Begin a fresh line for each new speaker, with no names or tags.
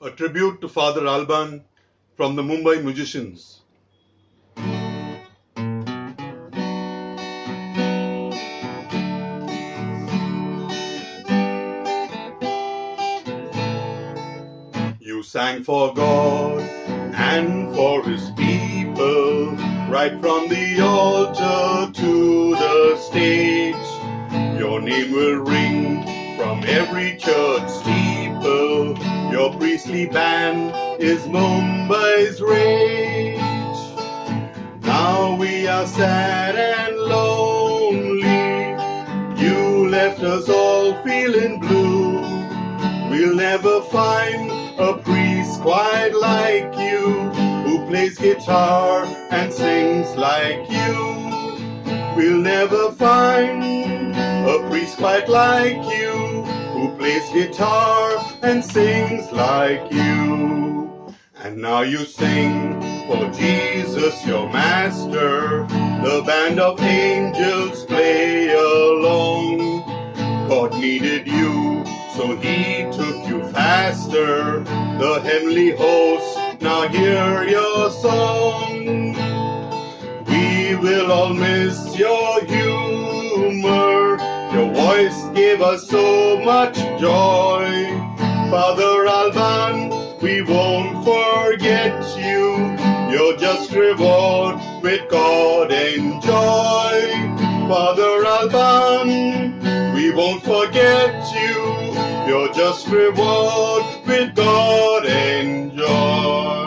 a tribute to Father Alban from the Mumbai musicians. You sang for God and for his people, right from the altar to the stage. Your name will ring from every church steeple. Your priestly band is Mumbai's rage. Now we are sad and lonely. You left us all feeling blue. We'll never find a priest quite like you who plays guitar and sings like you. We'll never find a priest quite like you who plays guitar and sings like you. And now you sing for Jesus, your master. The band of angels play along. God needed you, so he took you faster. The heavenly hosts now hear your song. We will all miss your humor. Voice gave us so much joy. Father Alban, we won't forget you. You're just reward with God and joy. Father Alban, we won't forget you. You're just reward with God and joy.